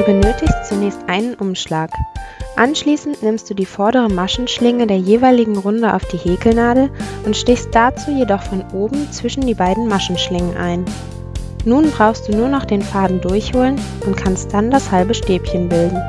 Du benötigst zunächst einen Umschlag. Anschließend nimmst du die vordere Maschenschlinge der jeweiligen Runde auf die Häkelnadel und stichst dazu jedoch von oben zwischen die beiden Maschenschlingen ein. Nun brauchst du nur noch den Faden durchholen und kannst dann das halbe Stäbchen bilden